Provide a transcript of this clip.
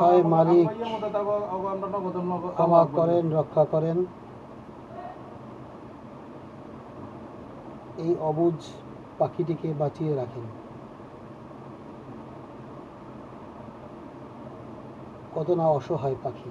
হয় মালিক ক্ষমা করেন, রক্ষা করেন। এই অবুজ পাখিটিকে বাঁচিয়ে রাখেন। কত না অসহায় পাখি।